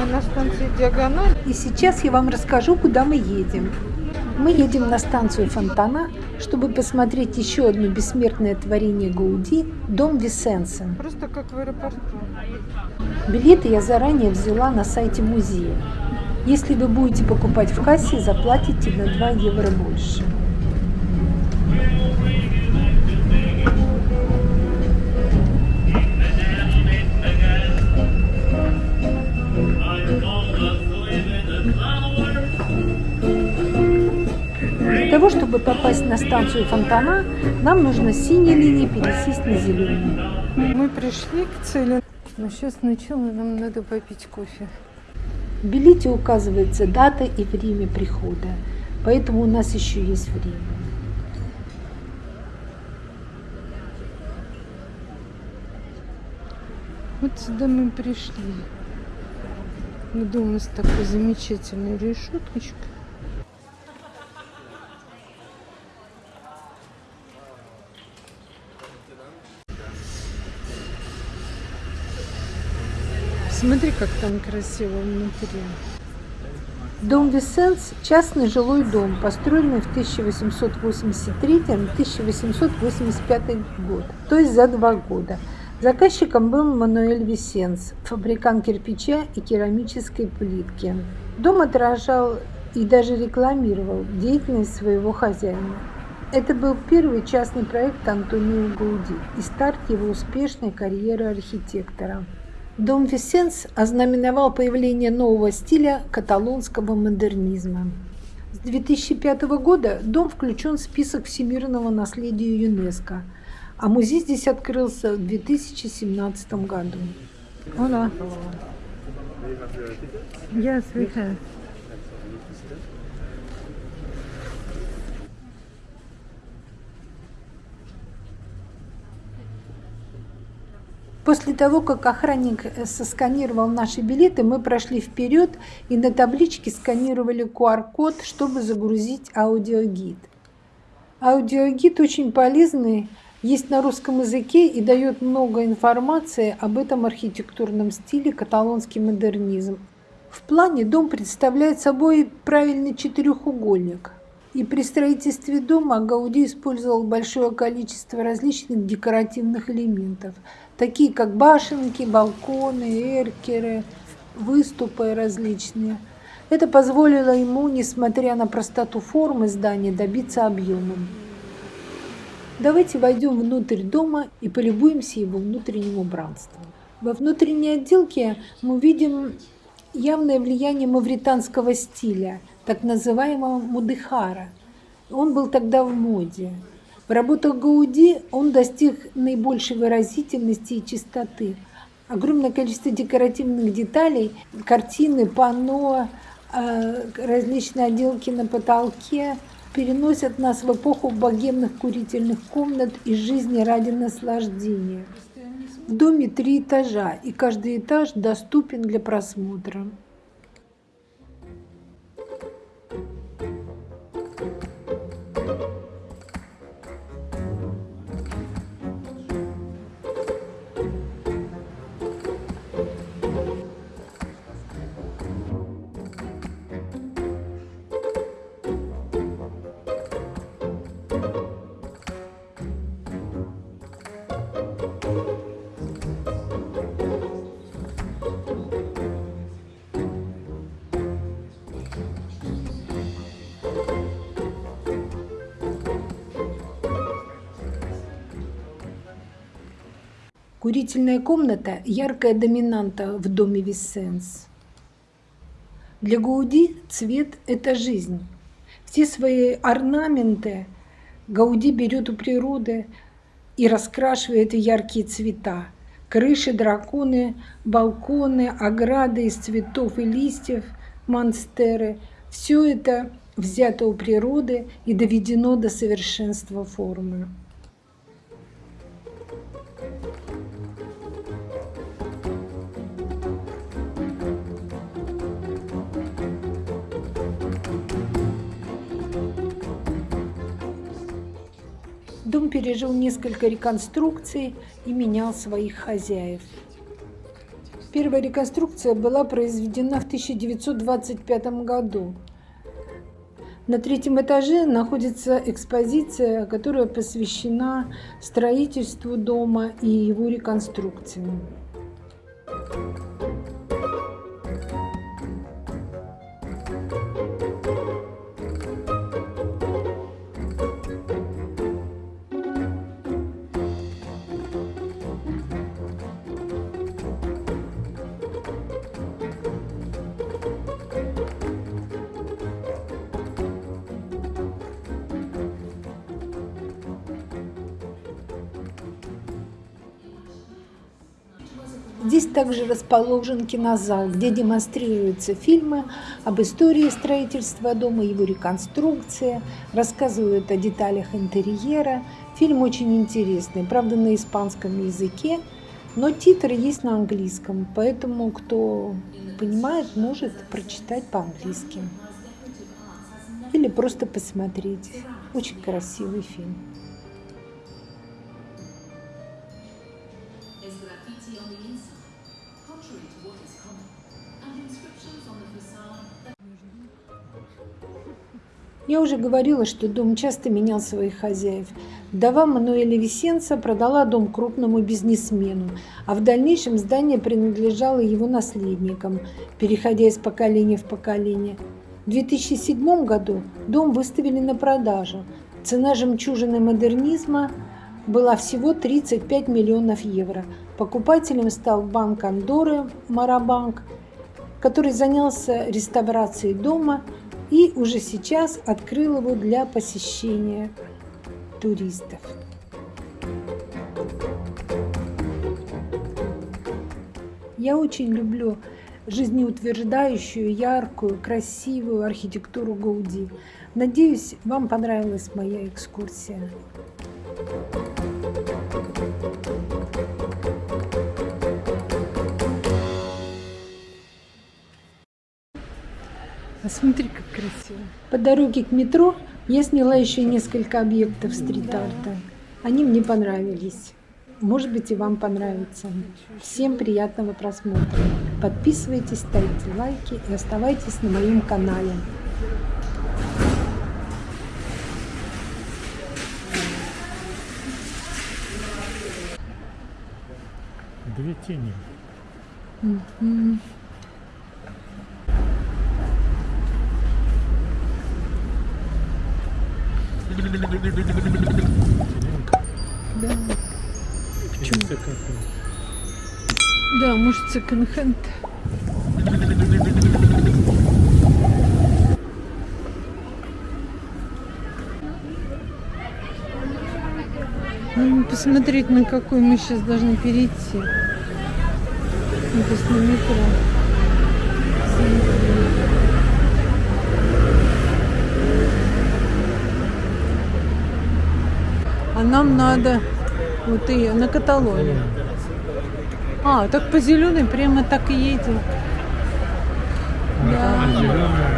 Мы на станции Диагональ. И сейчас я вам расскажу, куда мы едем. Мы едем на станцию Фонтана, чтобы посмотреть еще одно бессмертное творение Гауди – дом Висенса. Просто как в аэропорту. Билеты я заранее взяла на сайте музея. Если вы будете покупать в кассе, заплатите на 2 евро больше. Того, чтобы попасть на станцию Фонтана, нам нужно с синей линии пересесть на зеленую. Мы пришли к цели. Но сейчас сначала нам надо попить кофе. В билете указывается дата и время прихода, поэтому у нас еще есть время. Вот сюда мы пришли. Дома с такой замечательной решеточкой. Смотри, как там красиво внутри. Дом Висенс – частный жилой дом, построенный в 1883-1885 год, то есть за два года. Заказчиком был Мануэль Висенс, фабрикант кирпича и керамической плитки. Дом отражал и даже рекламировал деятельность своего хозяина. Это был первый частный проект Антонио Гауди и старт его успешной карьеры архитектора. Дом Висенс ознаменовал появление нового стиля каталонского модернизма. С 2005 года дом включен в список всемирного наследия ЮНЕСКо, а музей здесь открылся в 2017 году. Hola. Yes, we have. После того, как охранник э, сосканировал наши билеты, мы прошли вперед и на табличке сканировали QR-код, чтобы загрузить аудиогид. Аудиогид очень полезный, есть на русском языке и дает много информации об этом архитектурном стиле каталонский модернизм. В плане дом представляет собой правильный четырехугольник. И при строительстве дома Гауди использовал большое количество различных декоративных элементов – такие как башенки, балконы, эркеры, выступы различные. Это позволило ему, несмотря на простоту формы здания, добиться объема. Давайте войдем внутрь дома и полюбуемся его внутренним убранством. Во внутренней отделке мы видим явное влияние мавританского стиля, так называемого мудыхара. Он был тогда в моде. В работах Гауди он достиг наибольшей выразительности и чистоты. Огромное количество декоративных деталей, картины, панно, э, различные отделки на потолке переносят нас в эпоху богемных курительных комнат и жизни ради наслаждения. В доме три этажа, и каждый этаж доступен для просмотра. Курительная комната – яркая доминанта в доме Виссенс. Для Гауди цвет – это жизнь. Все свои орнаменты Гауди берет у природы и раскрашивает в яркие цвета. Крыши, драконы, балконы, ограды из цветов и листьев, монстеры – все это взято у природы и доведено до совершенства формы. Дом пережил несколько реконструкций и менял своих хозяев. Первая реконструкция была произведена в 1925 году. На третьем этаже находится экспозиция, которая посвящена строительству дома и его реконструкции. Здесь также расположен кинозал, где демонстрируются фильмы об истории строительства дома, его реконструкции, рассказывают о деталях интерьера. Фильм очень интересный, правда на испанском языке, но титры есть на английском, поэтому кто понимает, может прочитать по-английски. Или просто посмотреть. Очень красивый фильм. Я уже говорила, что дом часто менял своих хозяев. Вдова Мануэля Висенца продала дом крупному бизнесмену, а в дальнейшем здание принадлежало его наследникам, переходя из поколения в поколение. В 2007 году дом выставили на продажу. Цена жемчужины модернизма была всего 35 миллионов евро. Покупателем стал банк Андоры Марабанк, который занялся реставрацией дома и уже сейчас открыл его для посещения туристов. Я очень люблю жизнеутверждающую, яркую, красивую архитектуру Гауди. Надеюсь, вам понравилась моя экскурсия. А смотри, как красиво. По дороге к метро я сняла еще несколько объектов стрит-арта. Они мне понравились. Может быть и вам понравится. Всем приятного просмотра. Подписывайтесь, ставьте лайки и оставайтесь на моем канале. Две тени. Да. Почему? Да, может, секонд-хенд. Ну, посмотреть, на какой мы сейчас должны перейти. Ну, на метро. А нам надо вот и на Каталонию. А, так по зеленой прямо так и едем. Да.